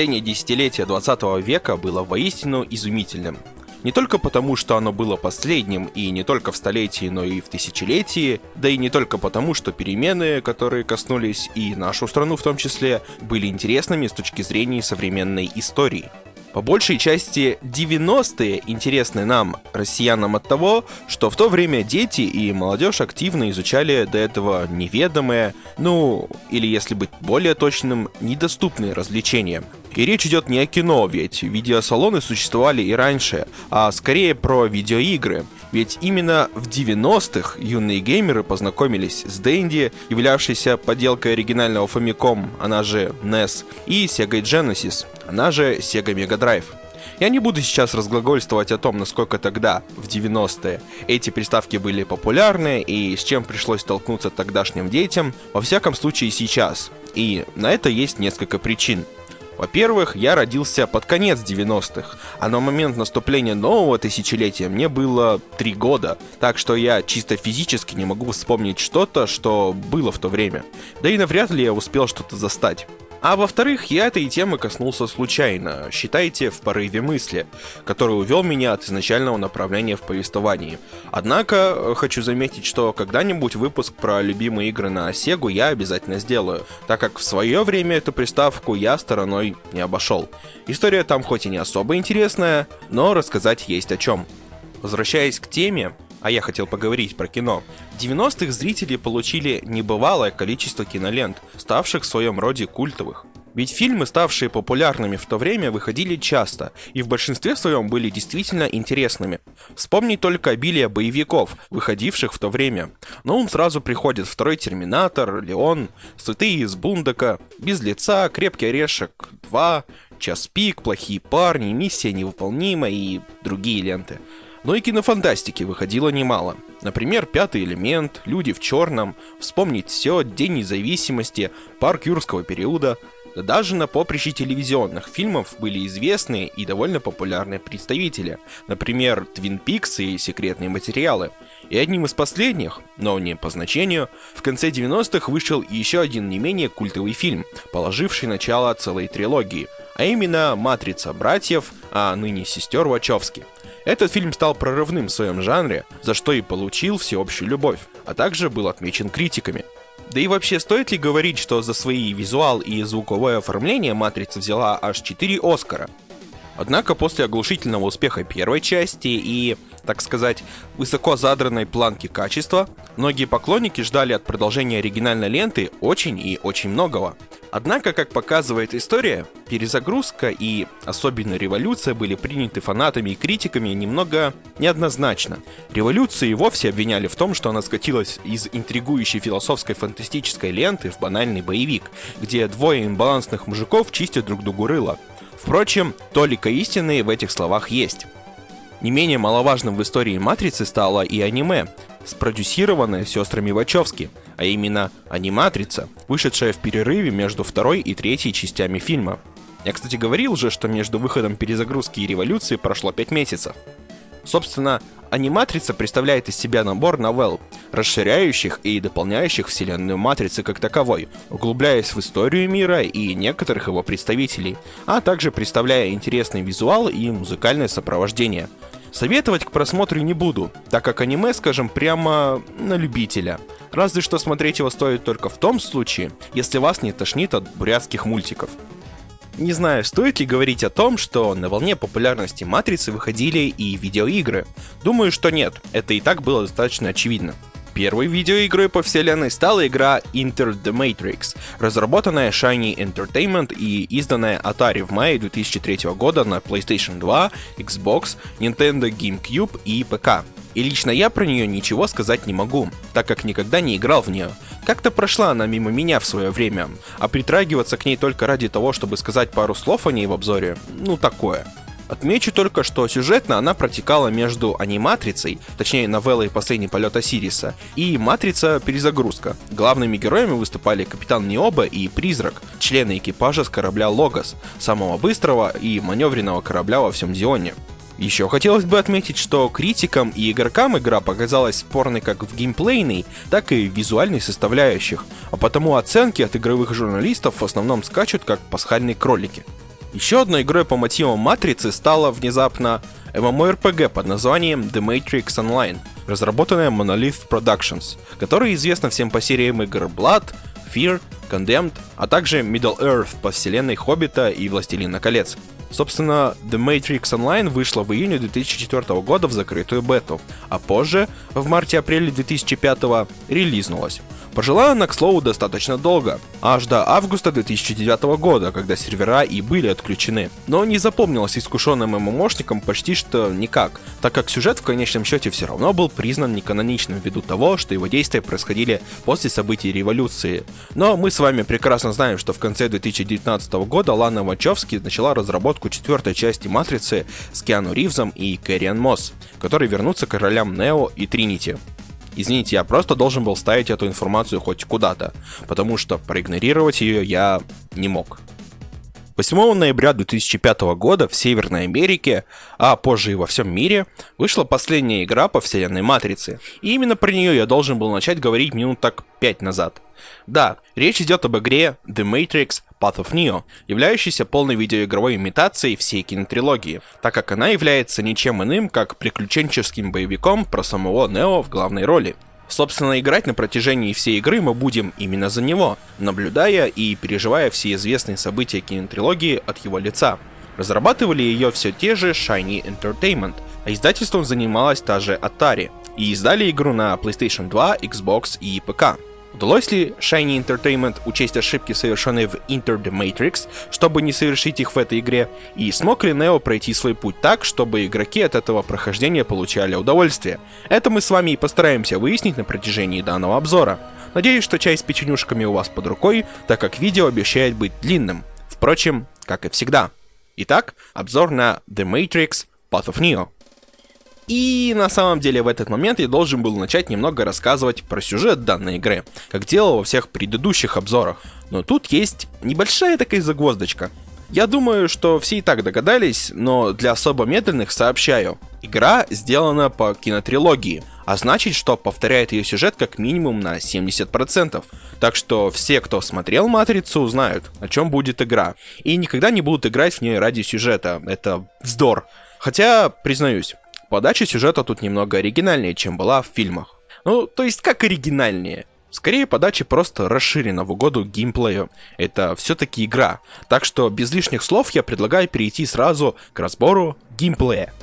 Последнее десятилетие 20 века было воистину изумительным. Не только потому, что оно было последним, и не только в столетии, но и в тысячелетии, да и не только потому, что перемены, которые коснулись и нашу страну в том числе, были интересными с точки зрения современной истории. По большей части 90-е интересны нам, россиянам, от того, что в то время дети и молодежь активно изучали до этого неведомые, ну, или если быть более точным, недоступные развлечения. И речь идет не о кино, ведь видеосалоны существовали и раньше, а скорее про видеоигры. Ведь именно в 90-х юные геймеры познакомились с Dendy, являвшейся подделкой оригинального Famicom, она же NES, и Sega Genesis, она же Sega Mega Drive. Я не буду сейчас разглагольствовать о том, насколько тогда, в 90-е, эти приставки были популярны и с чем пришлось столкнуться тогдашним детям, во всяком случае сейчас. И на это есть несколько причин. Во-первых, я родился под конец 90-х, а на момент наступления нового тысячелетия мне было 3 года, так что я чисто физически не могу вспомнить что-то, что было в то время. Да и навряд ли я успел что-то застать. А во-вторых, я этой темы коснулся случайно, считайте, в порыве мысли, который увел меня от изначального направления в повествовании. Однако, э, хочу заметить, что когда-нибудь выпуск про любимые игры на Сегу я обязательно сделаю, так как в свое время эту приставку я стороной не обошел. История там хоть и не особо интересная, но рассказать есть о чем. Возвращаясь к теме, а я хотел поговорить про кино. В 90-х зрители получили небывалое количество кинолент, ставших в своем роде культовых. Ведь фильмы, ставшие популярными в то время, выходили часто, и в большинстве своем были действительно интересными. Вспомни только обилие боевиков, выходивших в то время. На ум сразу приходит второй Терминатор, Леон, Святые из Бундока, Без лица, Крепкий орешек 2, Час пик, Плохие парни, Миссия невыполнима и другие ленты. Но и кинофантастики выходило немало. Например, «Пятый элемент», «Люди в черном», «Вспомнить все», «День независимости», «Парк юрского периода». Да даже на поприще телевизионных фильмов были известные и довольно популярные представители, например, «Твин Пикс» и «Секретные материалы». И одним из последних, но не по значению, в конце 90-х вышел еще один не менее культовый фильм, положивший начало целой трилогии, а именно «Матрица братьев», а ныне сестер Вачовски – этот фильм стал прорывным в своем жанре, за что и получил всеобщую любовь, а также был отмечен критиками. Да и вообще, стоит ли говорить, что за свои визуал и звуковое оформление «Матрица» взяла аж 4 Оскара? Однако после оглушительного успеха первой части и, так сказать, высоко задранной планки качества, многие поклонники ждали от продолжения оригинальной ленты очень и очень многого. Однако, как показывает история, перезагрузка и особенно революция были приняты фанатами и критиками немного неоднозначно. Революцию и вовсе обвиняли в том, что она скатилась из интригующей философской фантастической ленты в банальный боевик, где двое имбалансных мужиков чистят друг другу рыло. Впрочем, толика истины в этих словах есть. Не менее маловажным в истории «Матрицы» стало и аниме, спродюсированное сестрами Вачовски, а именно «Аниматрица», вышедшая в перерыве между второй и третьей частями фильма. Я, кстати, говорил же, что между выходом перезагрузки и революции прошло 5 месяцев. Собственно, аниматрица представляет из себя набор новелл, расширяющих и дополняющих вселенную матрицы как таковой, углубляясь в историю мира и некоторых его представителей, а также представляя интересный визуал и музыкальное сопровождение. Советовать к просмотру не буду, так как аниме, скажем, прямо на любителя. Разве что смотреть его стоит только в том случае, если вас не тошнит от бурятских мультиков. Не знаю, стоит ли говорить о том, что на волне популярности Матрицы выходили и видеоигры. Думаю, что нет, это и так было достаточно очевидно. Первой видеоигрой по вселенной стала игра Enter the Matrix, разработанная Shiny Entertainment и изданная Atari в мае 2003 года на PlayStation 2, Xbox, Nintendo GameCube и ПК. И лично я про нее ничего сказать не могу, так как никогда не играл в нее. Как-то прошла она мимо меня в свое время, а притрагиваться к ней только ради того, чтобы сказать пару слов о ней в обзоре, ну такое. Отмечу только, что сюжетно она протекала между аниматрицей, точнее новеллой «Последний полет Осириса», и «Матрица. Перезагрузка». Главными героями выступали Капитан Необа и Призрак, члены экипажа с корабля Логос, самого быстрого и маневренного корабля во всем Зионе. Еще хотелось бы отметить, что критикам и игрокам игра показалась спорной как в геймплейной, так и в визуальной составляющих, а потому оценки от игровых журналистов в основном скачут как пасхальные кролики. Еще одной игрой по мотивам Матрицы стала внезапно MMORPG под названием The Matrix Online, разработанная Monolith Productions, которая известна всем по сериям игр Blood, Fear, Condemned, а также Middle-earth по вселенной Хоббита и Властелина колец. Собственно, The Matrix Online вышла в июне 2004 года в закрытую бету, а позже, в марте-апреле 2005 релизнулась. Пожила она, к слову, достаточно долго, аж до августа 2009 года, когда сервера и были отключены. Но не запомнилась искушенным ММОшником почти что никак, так как сюжет в конечном счете все равно был признан неканоничным ввиду того, что его действия происходили после событий революции. Но мы с вами прекрасно знаем, что в конце 2019 года Лана Вачовски начала разработку четвертой части Матрицы с Киану Ривзом и Кэриан Мосс, которые вернутся к королям Нео и Тринити. Извините, я просто должен был ставить эту информацию хоть куда-то, потому что проигнорировать ее я не мог. 8 ноября 2005 года в Северной Америке, а позже и во всем мире, вышла последняя игра по вселенной Матрицы. И именно про нее я должен был начать говорить минут так 5 назад. Да, речь идет об игре The Matrix Path of Neo, являющейся полной видеоигровой имитацией всей кинотрилогии, так как она является ничем иным, как приключенческим боевиком про самого Нео в главной роли. Собственно, играть на протяжении всей игры мы будем именно за него, наблюдая и переживая все известные события кинотрилогии от его лица. Разрабатывали ее все те же Shiny Entertainment, а издательством занималась та же Atari, и издали игру на PlayStation 2, Xbox и ПК. Удалось ли Shiny Entertainment учесть ошибки, совершенные в Enter the Matrix, чтобы не совершить их в этой игре? И смог ли Нео пройти свой путь так, чтобы игроки от этого прохождения получали удовольствие? Это мы с вами и постараемся выяснить на протяжении данного обзора. Надеюсь, что чай с печенюшками у вас под рукой, так как видео обещает быть длинным. Впрочем, как и всегда. Итак, обзор на The Matrix Path of Neo. И на самом деле в этот момент я должен был начать немного рассказывать про сюжет данной игры, как делал во всех предыдущих обзорах. Но тут есть небольшая такая загвоздочка. Я думаю, что все и так догадались, но для особо медленных сообщаю. Игра сделана по кинотрилогии, а значит, что повторяет ее сюжет как минимум на 70%. Так что все, кто смотрел Матрицу, знают, о чем будет игра. И никогда не будут играть в нее ради сюжета. Это вздор. Хотя, признаюсь, Подача сюжета тут немного оригинальнее, чем была в фильмах. Ну, то есть как оригинальнее? Скорее, подача просто расширена в угоду геймплею. Это все-таки игра. Так что без лишних слов я предлагаю перейти сразу к разбору геймплея.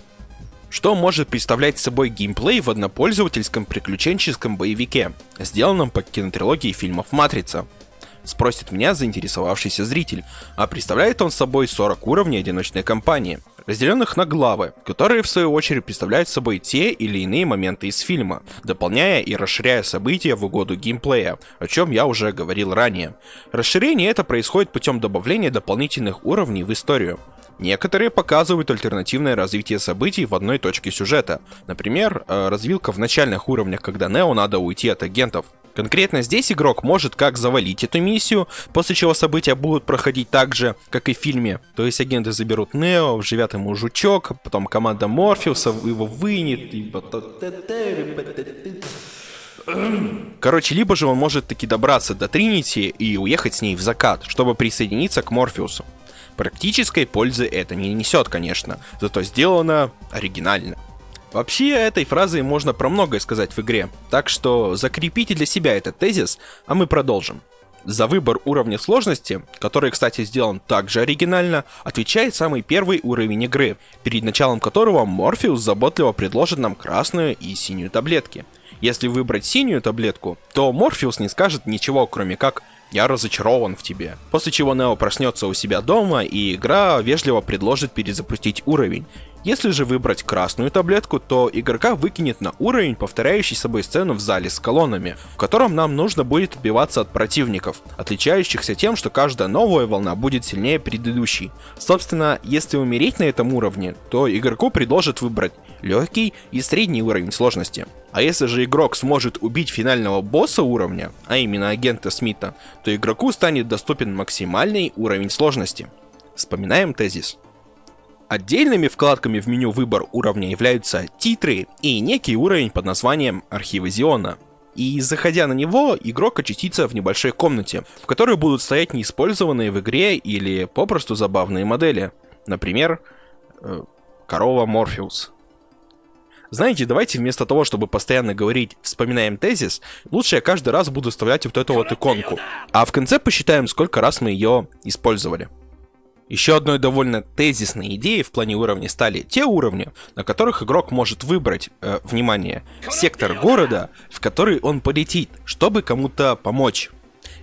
Что может представлять собой геймплей в однопользовательском приключенческом боевике, сделанном по кинотрилогии фильмов «Матрица»? Спросит меня заинтересовавшийся зритель, а представляет он собой 40 уровней одиночной кампании, разделенных на главы, которые в свою очередь представляют собой те или иные моменты из фильма, дополняя и расширяя события в угоду геймплея, о чем я уже говорил ранее. Расширение это происходит путем добавления дополнительных уровней в историю. Некоторые показывают альтернативное развитие событий в одной точке сюжета. Например, э, развилка в начальных уровнях, когда Нео надо уйти от агентов. Конкретно здесь игрок может как завалить эту миссию, после чего события будут проходить так же, как и в фильме. То есть агенты заберут Нео, вживят ему жучок, потом команда Морфеуса его вынет, и... Короче, либо же он может таки добраться до Тринити и уехать с ней в закат, чтобы присоединиться к Морфеусу. Практической пользы это не несет, конечно, зато сделано оригинально. Вообще, этой фразой можно про многое сказать в игре, так что закрепите для себя этот тезис, а мы продолжим. За выбор уровня сложности, который, кстати, сделан также оригинально, отвечает самый первый уровень игры, перед началом которого Морфеус заботливо предложит нам красную и синюю таблетки. Если выбрать синюю таблетку, то Морфеус не скажет ничего, кроме как «Я разочарован в тебе». После чего Нео проснется у себя дома, и игра вежливо предложит перезапустить уровень. Если же выбрать красную таблетку, то игрока выкинет на уровень, повторяющий собой сцену в зале с колоннами, в котором нам нужно будет отбиваться от противников, отличающихся тем, что каждая новая волна будет сильнее предыдущей. Собственно, если умереть на этом уровне, то игроку предложат выбрать легкий и средний уровень сложности. А если же игрок сможет убить финального босса уровня, а именно агента Смита, то игроку станет доступен максимальный уровень сложности. Вспоминаем тезис. Отдельными вкладками в меню выбор уровня являются титры и некий уровень под названием архивы Зиона. И заходя на него, игрок очутится в небольшой комнате, в которой будут стоять неиспользованные в игре или попросту забавные модели. Например, э, корова Морфеус. Знаете, давайте вместо того, чтобы постоянно говорить «вспоминаем тезис», лучше я каждый раз буду вставлять вот эту вот иконку. А в конце посчитаем, сколько раз мы ее использовали. Еще одной довольно тезисной идеей в плане уровней стали те уровни, на которых игрок может выбрать, э, внимание, сектор города, в который он полетит, чтобы кому-то помочь.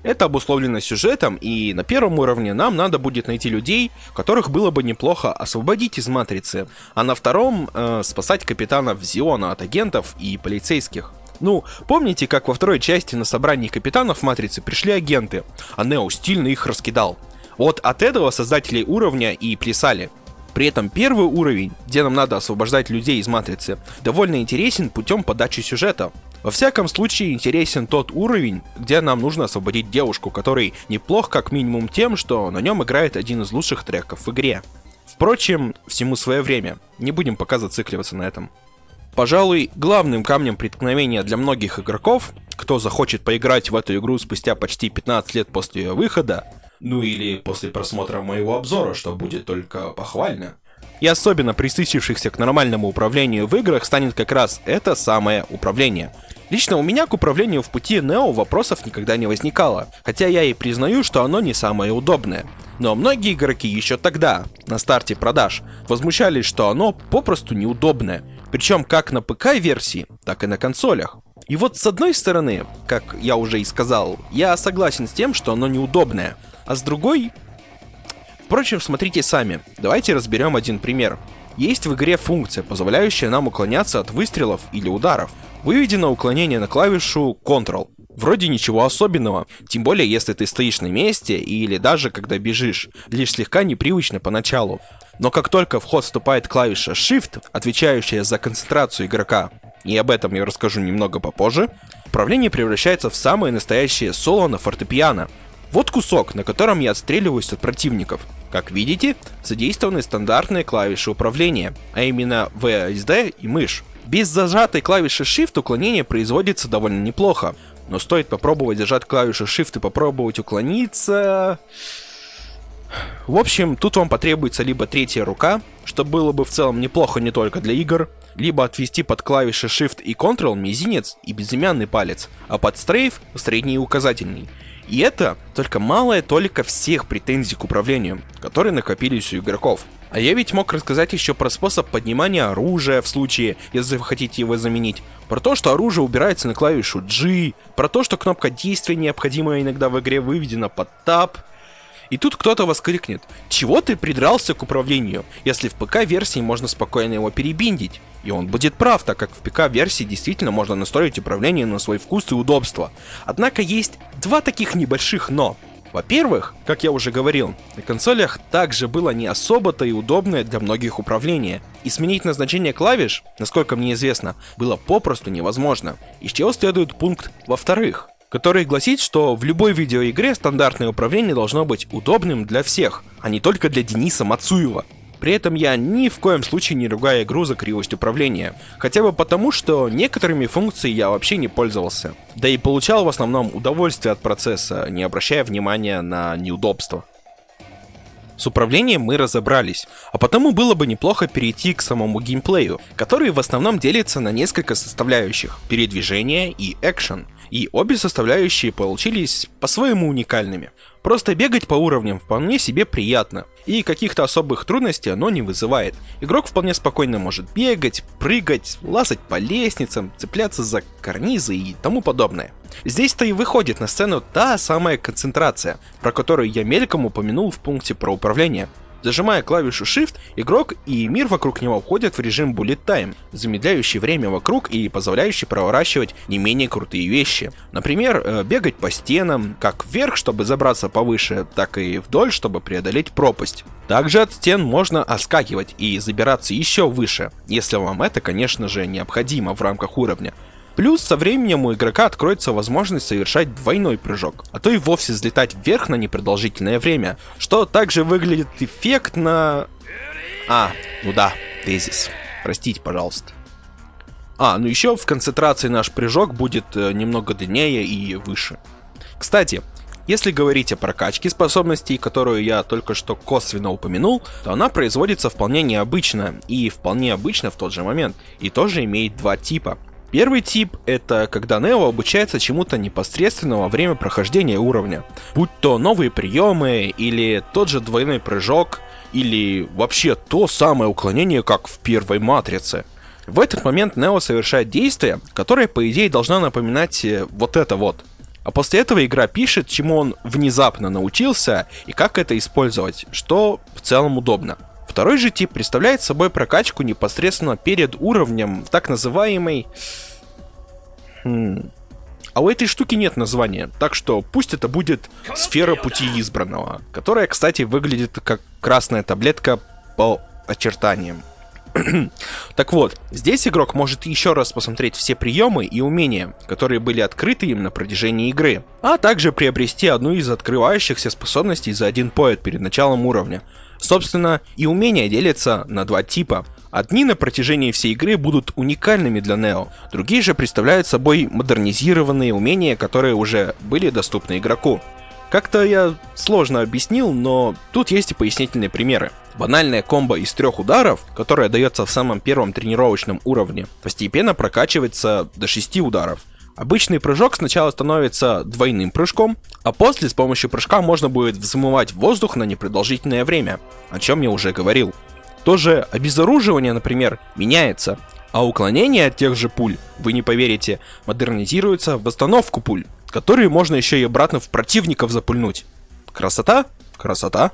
Это обусловлено сюжетом, и на первом уровне нам надо будет найти людей, которых было бы неплохо освободить из Матрицы, а на втором э, спасать капитанов Зиона от агентов и полицейских. Ну, помните, как во второй части на собрании капитанов Матрицы пришли агенты, а Нео стильно их раскидал? Вот от этого создатели уровня и плясали. При этом первый уровень, где нам надо освобождать людей из матрицы, довольно интересен путем подачи сюжета. Во всяком случае интересен тот уровень, где нам нужно освободить девушку, который неплох как минимум тем, что на нем играет один из лучших треков в игре. Впрочем, всему свое время, не будем пока зацикливаться на этом. Пожалуй, главным камнем преткновения для многих игроков, кто захочет поиграть в эту игру спустя почти 15 лет после ее выхода, ну или после просмотра моего обзора, что будет только похвально. И особенно присытившихся к нормальному управлению в играх станет как раз это самое управление. Лично у меня к управлению в пути Нео вопросов никогда не возникало, хотя я и признаю, что оно не самое удобное. Но многие игроки еще тогда, на старте продаж, возмущались, что оно попросту неудобное, причем как на ПК-версии, так и на консолях. И вот с одной стороны, как я уже и сказал, я согласен с тем, что оно неудобное, а с другой... Впрочем, смотрите сами. Давайте разберем один пример. Есть в игре функция, позволяющая нам уклоняться от выстрелов или ударов. Выведено уклонение на клавишу Ctrl. Вроде ничего особенного, тем более если ты стоишь на месте или даже когда бежишь, лишь слегка непривычно поначалу. Но как только в ход вступает клавиша Shift, отвечающая за концентрацию игрока, и об этом я расскажу немного попозже, управление превращается в самое настоящее соло на фортепиано, вот кусок, на котором я отстреливаюсь от противников. Как видите, задействованы стандартные клавиши управления, а именно VSD и мышь. Без зажатой клавиши Shift уклонение производится довольно неплохо, но стоит попробовать зажать клавишу Shift и попробовать уклониться... В общем, тут вам потребуется либо третья рука, что было бы в целом неплохо не только для игр, либо отвести под клавиши Shift и Ctrl мизинец и безымянный палец, а под стрейф средний и указательный. И это только малая толика всех претензий к управлению, которые накопились у игроков. А я ведь мог рассказать еще про способ поднимания оружия в случае, если вы хотите его заменить. Про то, что оружие убирается на клавишу G. Про то, что кнопка действия необходимая иногда в игре выведена под Tab. И тут кто-то воскликнет, чего ты придрался к управлению, если в ПК-версии можно спокойно его перебиндить? И он будет прав, так как в ПК-версии действительно можно настроить управление на свой вкус и удобство. Однако есть два таких небольших «но». Во-первых, как я уже говорил, на консолях также было не особо-то и удобное для многих управление, и сменить назначение клавиш, насколько мне известно, было попросту невозможно. Из чего следует пункт «во-вторых», который гласит, что в любой видеоигре стандартное управление должно быть удобным для всех, а не только для Дениса Мацуева. При этом я ни в коем случае не ругаю игру за кривость управления. Хотя бы потому, что некоторыми функциями я вообще не пользовался. Да и получал в основном удовольствие от процесса, не обращая внимания на неудобства. С управлением мы разобрались, а потому было бы неплохо перейти к самому геймплею, который в основном делится на несколько составляющих – передвижение и экшен. И обе составляющие получились по-своему уникальными. Просто бегать по уровням вполне себе приятно, и каких-то особых трудностей оно не вызывает. Игрок вполне спокойно может бегать, прыгать, лазать по лестницам, цепляться за карнизы и тому подобное. Здесь-то и выходит на сцену та самая концентрация, про которую я мельком упомянул в пункте про управление. Зажимая клавишу Shift, игрок и мир вокруг него входят в режим Bullet Time, замедляющий время вокруг и позволяющий проворачивать не менее крутые вещи. Например, э, бегать по стенам, как вверх, чтобы забраться повыше, так и вдоль, чтобы преодолеть пропасть. Также от стен можно оскакивать и забираться еще выше, если вам это, конечно же, необходимо в рамках уровня. Плюс со временем у игрока откроется возможность совершать двойной прыжок, а то и вовсе взлетать вверх на непродолжительное время, что также выглядит эффектно... А, ну да, тезис. Простите, пожалуйста. А, ну еще в концентрации наш прыжок будет э, немного длиннее и выше. Кстати, если говорить о прокачке способностей, которую я только что косвенно упомянул, то она производится вполне необычно и вполне обычно в тот же момент, и тоже имеет два типа. Первый тип — это когда Нео обучается чему-то непосредственно во время прохождения уровня. Будь то новые приемы, или тот же двойной прыжок, или вообще то самое уклонение, как в первой Матрице. В этот момент Нео совершает действие, которое по идее должно напоминать э, вот это вот. А после этого игра пишет, чему он внезапно научился и как это использовать, что в целом удобно. Второй же тип представляет собой прокачку непосредственно перед уровнем так называемой... Хм... А у этой штуки нет названия, так что пусть это будет сфера пути избранного, которая, кстати, выглядит как красная таблетка по очертаниям. так вот, здесь игрок может еще раз посмотреть все приемы и умения, которые были открыты им на протяжении игры, а также приобрести одну из открывающихся способностей за один поэт перед началом уровня. Собственно, и умения делятся на два типа. Одни на протяжении всей игры будут уникальными для Нео, другие же представляют собой модернизированные умения, которые уже были доступны игроку. Как-то я сложно объяснил, но тут есть и пояснительные примеры. Банальная комбо из трех ударов, которая дается в самом первом тренировочном уровне, постепенно прокачивается до 6 ударов. Обычный прыжок сначала становится двойным прыжком, а после с помощью прыжка можно будет взмывать воздух на непродолжительное время, о чем я уже говорил. Тоже обезоруживание, например, меняется, а уклонение от тех же пуль, вы не поверите, модернизируется в восстановку пуль, которые можно еще и обратно в противников запульнуть. Красота? Красота.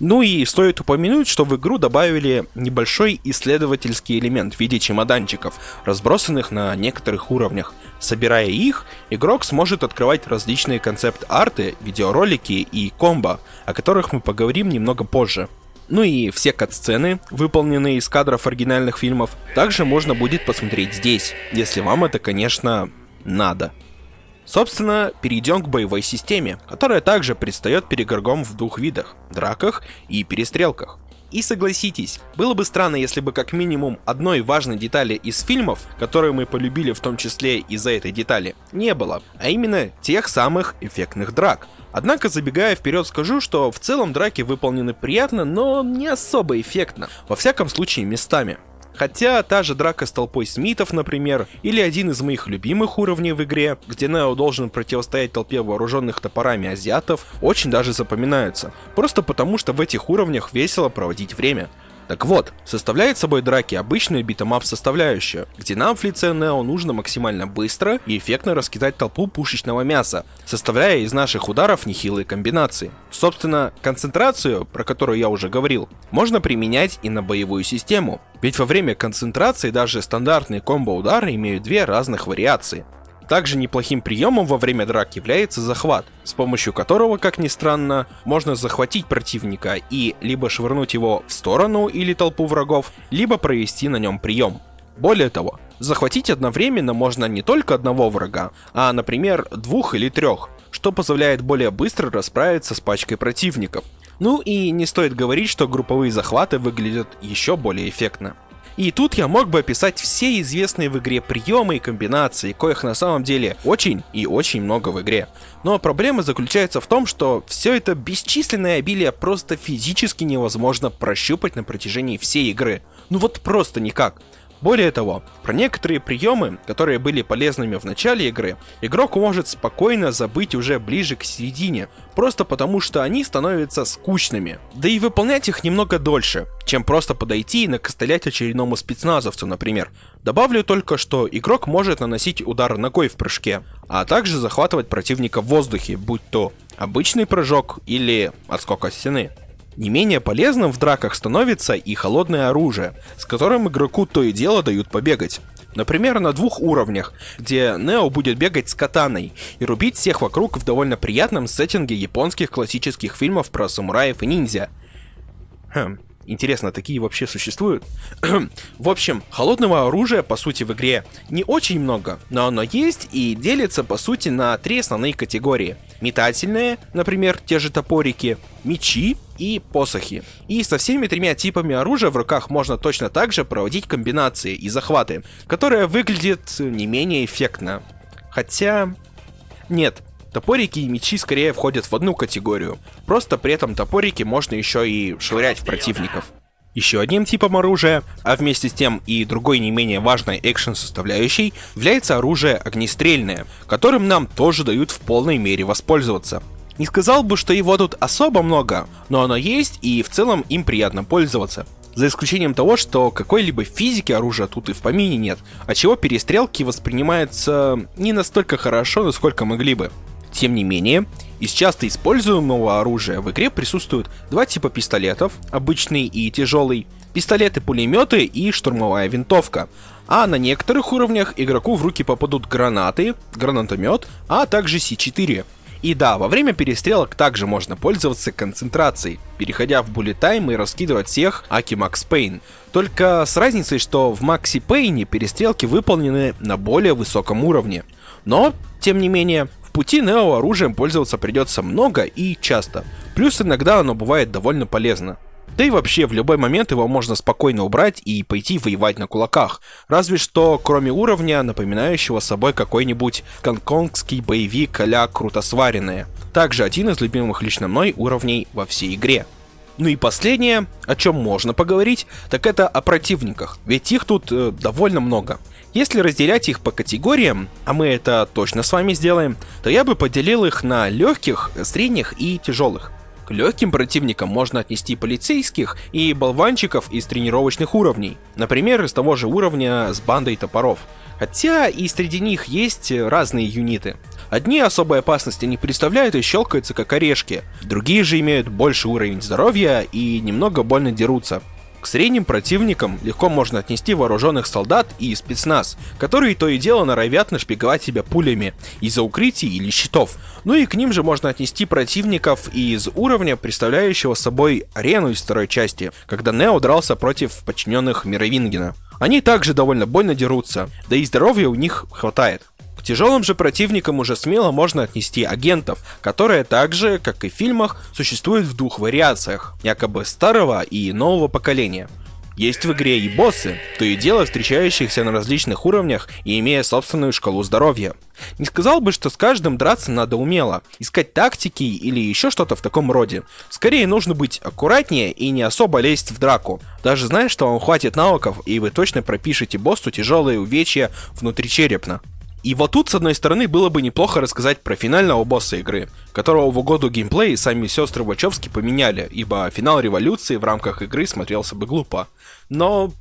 Ну и стоит упомянуть, что в игру добавили небольшой исследовательский элемент в виде чемоданчиков, разбросанных на некоторых уровнях. Собирая их, игрок сможет открывать различные концепт-арты, видеоролики и комбо, о которых мы поговорим немного позже. Ну и все кат-сцены, выполненные из кадров оригинальных фильмов, также можно будет посмотреть здесь, если вам это, конечно, надо. Собственно, перейдем к боевой системе, которая также предстает перед в двух видах – драках и перестрелках. И согласитесь, было бы странно, если бы как минимум одной важной детали из фильмов, которую мы полюбили в том числе из-за этой детали, не было, а именно тех самых эффектных драк. Однако, забегая вперед, скажу, что в целом драки выполнены приятно, но не особо эффектно, во всяком случае местами. Хотя та же драка с толпой Смитов, например, или один из моих любимых уровней в игре, где Нео должен противостоять толпе вооруженных топорами азиатов, очень даже запоминаются. Просто потому, что в этих уровнях весело проводить время. Так вот, составляет собой драки обычную beat 'em up составляющую, где нам в лице Нео нужно максимально быстро и эффектно раскидать толпу пушечного мяса, составляя из наших ударов нехилые комбинации. Собственно, концентрацию, про которую я уже говорил, можно применять и на боевую систему, ведь во время концентрации даже стандартные комбо-удары имеют две разных вариации. Также неплохим приемом во время драк является захват, с помощью которого, как ни странно, можно захватить противника и либо швырнуть его в сторону или толпу врагов, либо провести на нем прием. Более того, захватить одновременно можно не только одного врага, а, например, двух или трех, что позволяет более быстро расправиться с пачкой противников. Ну и не стоит говорить, что групповые захваты выглядят еще более эффектно. И тут я мог бы описать все известные в игре приемы и комбинации, коих на самом деле очень и очень много в игре. Но проблема заключается в том, что все это бесчисленное обилие просто физически невозможно прощупать на протяжении всей игры. Ну вот просто никак. Более того, про некоторые приемы, которые были полезными в начале игры, игрок может спокойно забыть уже ближе к середине, просто потому что они становятся скучными. Да и выполнять их немного дольше, чем просто подойти и накостылять очередному спецназовцу, например. Добавлю только, что игрок может наносить удар ногой в прыжке, а также захватывать противника в воздухе, будь то обычный прыжок или отскок от стены. Не менее полезным в драках становится и холодное оружие, с которым игроку то и дело дают побегать. Например, на двух уровнях, где Нео будет бегать с катаной и рубить всех вокруг в довольно приятном сеттинге японских классических фильмов про самураев и ниндзя. Хм, интересно, такие вообще существуют? в общем, холодного оружия, по сути, в игре не очень много, но оно есть и делится, по сути, на три основные категории. Метательные, например, те же топорики, мечи и посохи. И со всеми тремя типами оружия в руках можно точно так же проводить комбинации и захваты, которые выглядят не менее эффектно. Хотя... Нет, Топорики и мечи скорее входят в одну категорию. Просто при этом топорики можно еще и швырять в противников. Еще одним типом оружия, а вместе с тем и другой не менее важной экшен составляющей, является оружие огнестрельное, которым нам тоже дают в полной мере воспользоваться. Не сказал бы, что его тут особо много, но оно есть и в целом им приятно пользоваться. За исключением того, что какой-либо физики оружия тут и в помине нет, от чего перестрелки воспринимаются не настолько хорошо, насколько могли бы. Тем не менее, из часто используемого оружия в игре присутствуют два типа пистолетов, обычный и тяжелый, пистолеты-пулеметы и штурмовая винтовка. А на некоторых уровнях игроку в руки попадут гранаты, гранатомет, а также С4. И да, во время перестрелок также можно пользоваться концентрацией, переходя в time и раскидывать всех Аки Макс Пейн. Только с разницей, что в Макси Пейне перестрелки выполнены на более высоком уровне. Но, тем не менее, пути Нео оружием пользоваться придется много и часто. Плюс иногда оно бывает довольно полезно. Да и вообще, в любой момент его можно спокойно убрать и пойти воевать на кулаках. Разве что, кроме уровня, напоминающего собой какой-нибудь гонконгский боевик а круто сваренные. Также один из любимых лично мной уровней во всей игре. Ну и последнее, о чем можно поговорить, так это о противниках, ведь их тут э, довольно много. Если разделять их по категориям, а мы это точно с вами сделаем, то я бы поделил их на легких, средних и тяжелых. К легким противникам можно отнести полицейских и болванчиков из тренировочных уровней, например, из того же уровня с бандой топоров. Хотя и среди них есть разные юниты. Одни особой опасности не представляют и щелкаются как орешки, другие же имеют больше уровень здоровья и немного больно дерутся. К средним противникам легко можно отнести вооруженных солдат и спецназ, которые то и дело норовят нашпиговать себя пулями из-за укрытий или щитов. Ну и к ним же можно отнести противников из уровня, представляющего собой арену из второй части, когда Нео дрался против подчиненных Мировингена. Они также довольно больно дерутся, да и здоровья у них хватает тяжелым же противникам уже смело можно отнести агентов, которые также, как и в фильмах, существуют в двух вариациях, якобы старого и нового поколения. Есть в игре и боссы, то и дело встречающихся на различных уровнях и имея собственную шкалу здоровья. Не сказал бы, что с каждым драться надо умело, искать тактики или еще что-то в таком роде. Скорее нужно быть аккуратнее и не особо лезть в драку. Даже зная, что вам хватит навыков и вы точно пропишете боссу тяжелые увечья внутричерепно. И вот тут, с одной стороны, было бы неплохо рассказать про финального босса игры, которого в угоду геймплея сами сестры Вачовски поменяли, ибо финал революции в рамках игры смотрелся бы глупо. Но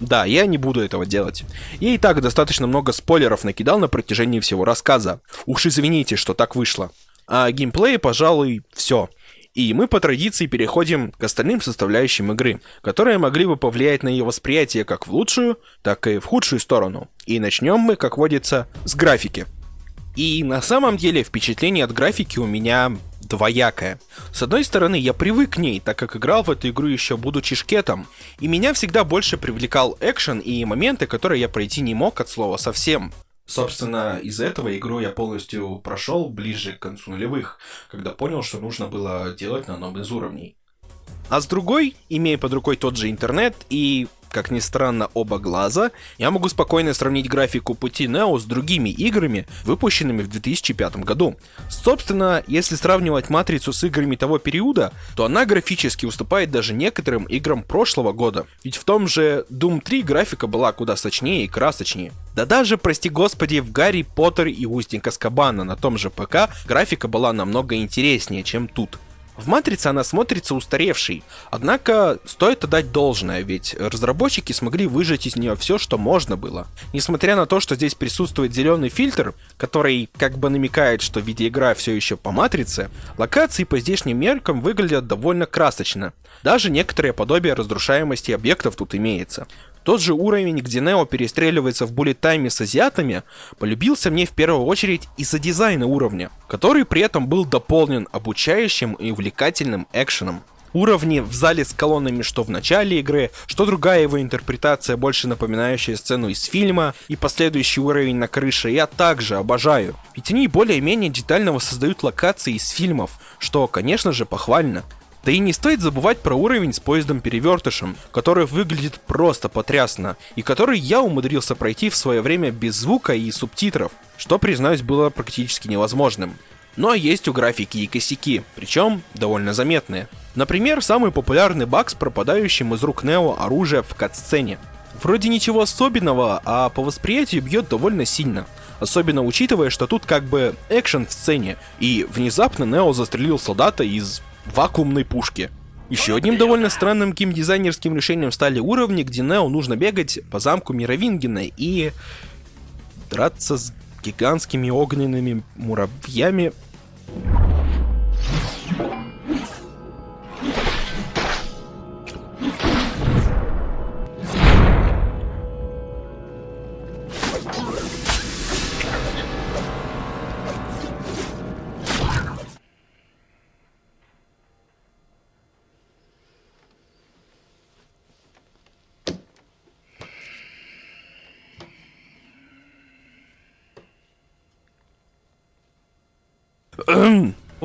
да, я не буду этого делать. Я и так достаточно много спойлеров накидал на протяжении всего рассказа. Уж извините, что так вышло. А геймплей, пожалуй, все. И мы по традиции переходим к остальным составляющим игры, которые могли бы повлиять на ее восприятие как в лучшую, так и в худшую сторону. И начнем мы, как водится, с графики. И на самом деле впечатление от графики у меня двоякое. С одной стороны, я привык к ней, так как играл в эту игру еще будучи шкетом, и меня всегда больше привлекал экшен и моменты, которые я пройти не мог от слова совсем. Собственно, из-за этого игру я полностью прошел ближе к концу нулевых, когда понял, что нужно было делать на одном из уровней. А с другой, имея под рукой тот же интернет и как ни странно, оба глаза, я могу спокойно сравнить графику пути Neo с другими играми, выпущенными в 2005 году. Собственно, если сравнивать Матрицу с играми того периода, то она графически уступает даже некоторым играм прошлого года. Ведь в том же Doom 3 графика была куда сочнее и красочнее. Да даже, прости господи, в Гарри Поттер и Устник Аскабана на том же ПК графика была намного интереснее, чем тут. В «Матрице» она смотрится устаревшей, однако стоит отдать должное, ведь разработчики смогли выжать из нее все, что можно было. Несмотря на то, что здесь присутствует зеленый фильтр, который как бы намекает, что видеоигра все еще по «Матрице», локации по здешним меркам выглядят довольно красочно. Даже некоторое подобие разрушаемости объектов тут имеется. Тот же уровень, где Нео перестреливается в буллет-тайме с азиатами, полюбился мне в первую очередь из-за дизайна уровня, который при этом был дополнен обучающим и увлекательным экшеном. Уровни в зале с колоннами что в начале игры, что другая его интерпретация, больше напоминающая сцену из фильма, и последующий уровень на крыше я также обожаю. Ведь они более-менее детально воссоздают локации из фильмов, что, конечно же, похвально. Да и не стоит забывать про уровень с поездом-перевертышем, который выглядит просто потрясно, и который я умудрился пройти в свое время без звука и субтитров, что, признаюсь, было практически невозможным. Но есть у графики и косяки, причем довольно заметные. Например, самый популярный баг с пропадающим из рук Нео оружия в кат-сцене. Вроде ничего особенного, а по восприятию бьет довольно сильно. Особенно учитывая, что тут как бы экшен в сцене, и внезапно Нео застрелил солдата из вакуумной пушки. Еще одним довольно странным геймдизайнерским решением стали уровни, где Нео нужно бегать по замку Мировингена и драться с гигантскими огненными муравьями.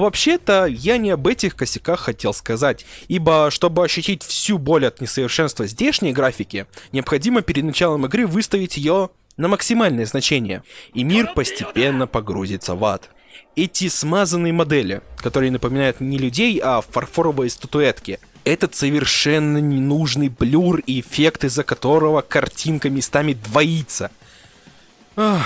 Вообще-то, я не об этих косяках хотел сказать, ибо, чтобы ощутить всю боль от несовершенства здешней графики, необходимо перед началом игры выставить ее на максимальное значение, и мир постепенно погрузится в ад. Эти смазанные модели, которые напоминают не людей, а фарфоровые статуэтки, этот совершенно ненужный блюр и эффект, из-за которого картинка местами двоится. Ах...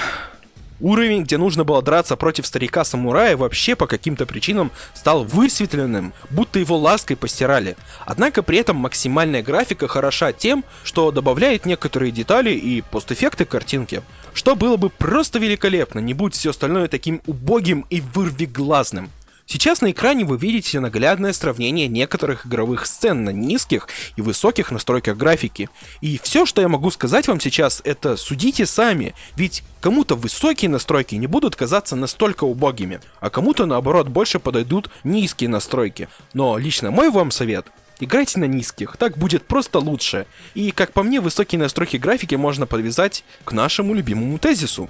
Уровень, где нужно было драться против старика-самурая, вообще по каким-то причинам стал высветленным, будто его лаской постирали. Однако при этом максимальная графика хороша тем, что добавляет некоторые детали и постэффекты картинки, что было бы просто великолепно, не будь все остальное таким убогим и вырвиглазным. Сейчас на экране вы видите наглядное сравнение некоторых игровых сцен на низких и высоких настройках графики. И все, что я могу сказать вам сейчас, это судите сами, ведь кому-то высокие настройки не будут казаться настолько убогими, а кому-то наоборот больше подойдут низкие настройки. Но лично мой вам совет Играйте на низких, так будет просто лучше. И, как по мне, высокие настройки графики можно подвязать к нашему любимому тезису.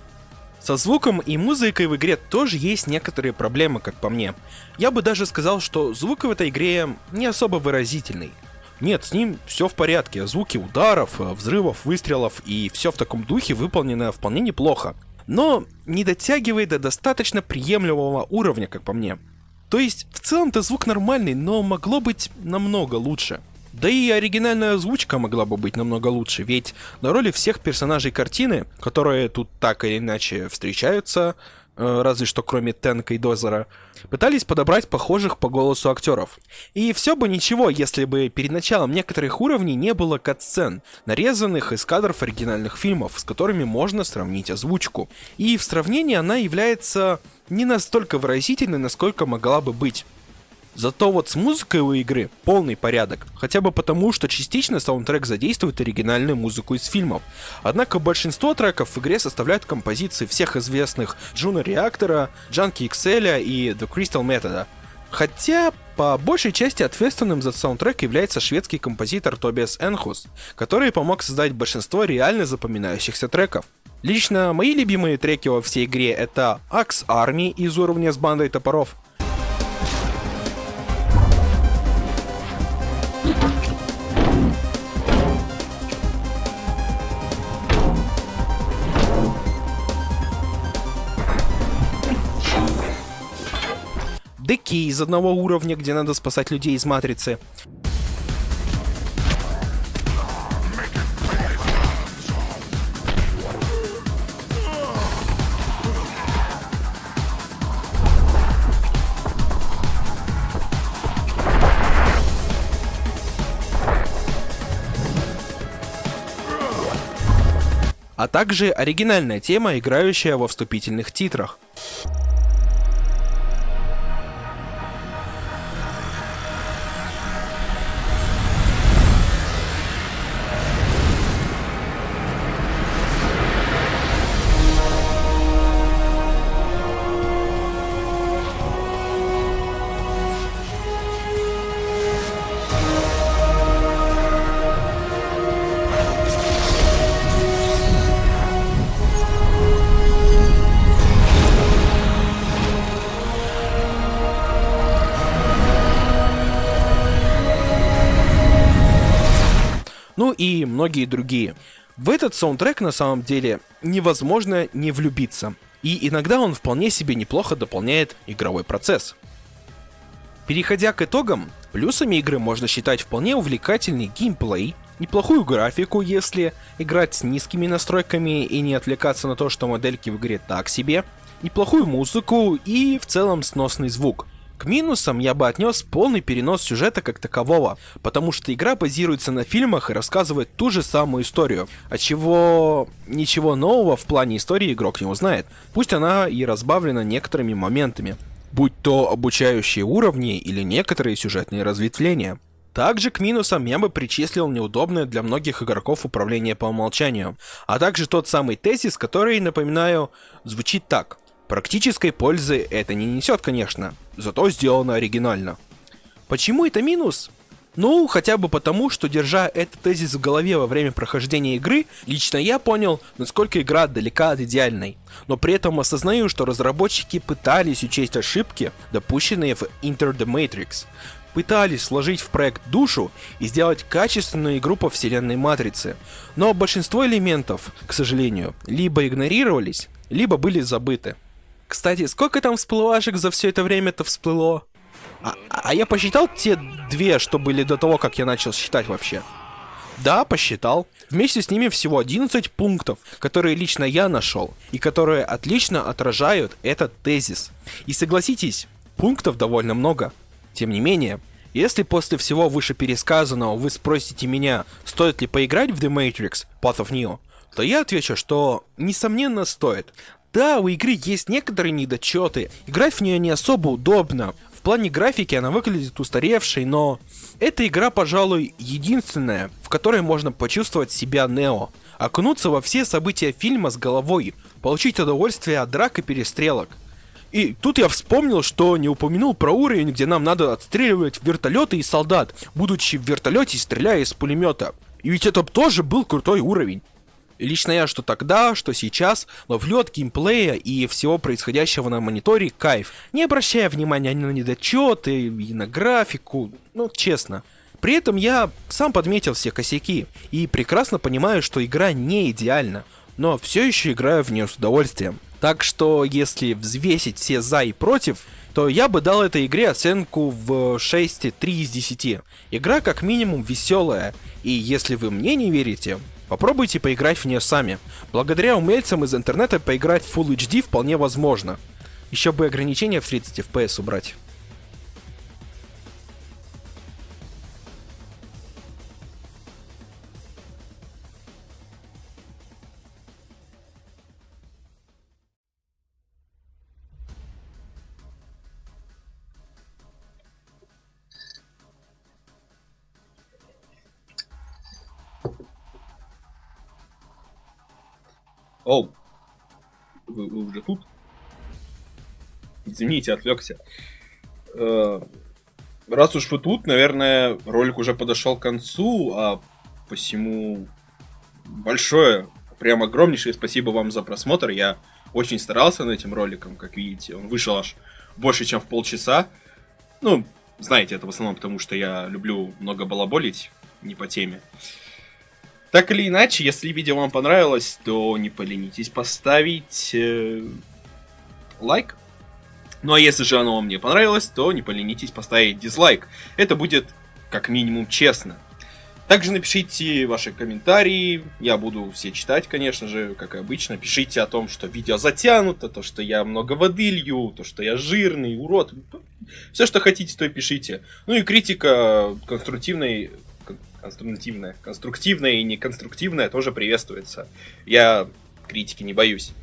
Со звуком и музыкой в игре тоже есть некоторые проблемы, как по мне. Я бы даже сказал, что звук в этой игре не особо выразительный. Нет, с ним все в порядке, звуки ударов, взрывов, выстрелов и все в таком духе выполнено вполне неплохо. Но не дотягивает до достаточно приемлемого уровня, как по мне. То есть, в целом-то звук нормальный, но могло быть намного лучше. Да и оригинальная озвучка могла бы быть намного лучше, ведь на роли всех персонажей картины, которые тут так или иначе встречаются, э, разве что кроме Тенка и Дозера, пытались подобрать похожих по голосу актеров. И все бы ничего, если бы перед началом некоторых уровней не было катсцен, нарезанных из кадров оригинальных фильмов, с которыми можно сравнить озвучку. И в сравнении она является не настолько выразительной, насколько могла бы быть. Зато вот с музыкой у игры полный порядок, хотя бы потому, что частично саундтрек задействует оригинальную музыку из фильмов. Однако большинство треков в игре составляют композиции всех известных Juno Реактора, Junkie XL и The Crystal Method. Хотя, по большей части ответственным за саундтрек является шведский композитор Тобиас Энхус, который помог создать большинство реально запоминающихся треков. Лично мои любимые треки во всей игре это Axe Army из уровня с бандой топоров, Деки из одного уровня, где надо спасать людей из Матрицы. а также оригинальная тема, играющая во вступительных титрах. И многие другие. В этот саундтрек на самом деле невозможно не влюбиться. И иногда он вполне себе неплохо дополняет игровой процесс. Переходя к итогам, плюсами игры можно считать вполне увлекательный геймплей, неплохую графику, если играть с низкими настройками и не отвлекаться на то, что модельки в игре так себе, неплохую музыку и в целом сносный звук. К минусам я бы отнес полный перенос сюжета как такового, потому что игра базируется на фильмах и рассказывает ту же самую историю, от чего ничего нового в плане истории игрок не узнает, пусть она и разбавлена некоторыми моментами будь то обучающие уровни или некоторые сюжетные разветвления. Также к минусам я бы причислил неудобное для многих игроков управление по умолчанию, а также тот самый тезис, который, напоминаю, звучит так. Практической пользы это не несет, конечно, зато сделано оригинально. Почему это минус? Ну, хотя бы потому, что держа этот тезис в голове во время прохождения игры, лично я понял, насколько игра далека от идеальной. Но при этом осознаю, что разработчики пытались учесть ошибки, допущенные в Enter the Matrix. Пытались сложить в проект душу и сделать качественную игру по вселенной Матрицы. Но большинство элементов, к сожалению, либо игнорировались, либо были забыты. Кстати, сколько там всплывашек за все это время-то всплыло? А, а я посчитал те две, что были до того, как я начал считать вообще. Да, посчитал. Вместе с ними всего 11 пунктов, которые лично я нашел, и которые отлично отражают этот тезис. И согласитесь, пунктов довольно много. Тем не менее, если после всего вышепересказанного вы спросите меня, стоит ли поиграть в The Matrix Path of Neo, то я отвечу, что несомненно стоит. Да, у игры есть некоторые недочеты, играть в нее не особо удобно, плане графики она выглядит устаревшей, но эта игра, пожалуй, единственная, в которой можно почувствовать себя Нео, окунуться во все события фильма с головой, получить удовольствие от драк и перестрелок. И тут я вспомнил, что не упомянул про уровень, где нам надо отстреливать вертолеты и солдат, будучи в вертолете стреляя из пулемета. И ведь это тоже был крутой уровень. Лично я что тогда, что сейчас ловлю от геймплея и всего происходящего на мониторе кайф, не обращая внимания ни на недочеты, и на графику, ну честно. При этом я сам подметил все косяки и прекрасно понимаю, что игра не идеальна, но все еще играю в нее с удовольствием. Так что, если взвесить все за и против, то я бы дал этой игре оценку в 6,3 из 10. Игра как минимум веселая, и если вы мне не верите, Попробуйте поиграть в нее сами. Благодаря умельцам из интернета поиграть в Full HD вполне возможно. Еще бы ограничения в 30 FPS убрать. Оу, вы, вы уже тут? Извините, отвлекся. Э, раз уж вы тут, наверное, ролик уже подошел к концу, а посему большое, прям огромнейшее спасибо вам за просмотр. Я очень старался над этим роликом, как видите. Он вышел аж больше, чем в полчаса. Ну, знаете, это в основном потому, что я люблю много балаболить, не по теме. Так или иначе, если видео вам понравилось, то не поленитесь поставить э, лайк. Ну а если же оно вам не понравилось, то не поленитесь поставить дизлайк. Это будет как минимум честно. Также напишите ваши комментарии, я буду все читать, конечно же, как и обычно. Пишите о том, что видео затянуто, то, что я много воды лью, то, что я жирный, урод. Все, что хотите, то и пишите. Ну и критика конструктивной конструктивное. Конструктивное и неконструктивное тоже приветствуется. Я критики не боюсь.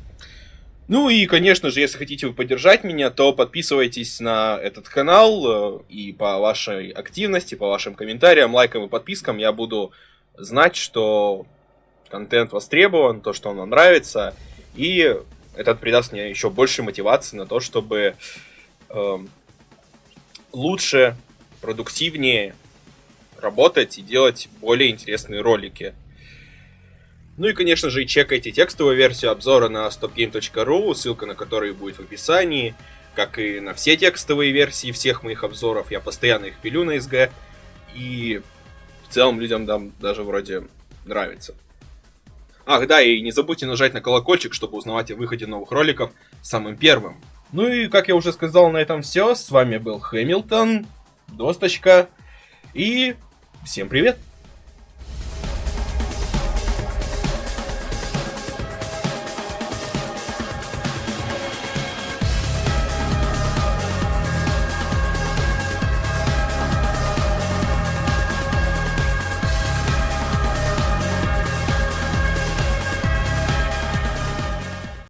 Ну и, конечно же, если хотите вы поддержать меня, то подписывайтесь на этот канал, э, и по вашей активности, по вашим комментариям, лайкам и подпискам я буду знать, что контент востребован, то, что он нравится, и это придаст мне еще больше мотивации на то, чтобы э, лучше, продуктивнее работать и делать более интересные ролики. Ну и, конечно же, чекайте текстовую версию обзора на stopgame.ru, ссылка на который будет в описании, как и на все текстовые версии всех моих обзоров. Я постоянно их пилю на SG, и в целом людям дам даже вроде нравится. Ах, да, и не забудьте нажать на колокольчик, чтобы узнавать о выходе новых роликов самым первым. Ну и, как я уже сказал, на этом все. С вами был Хэмилтон, Досточка, и всем привет!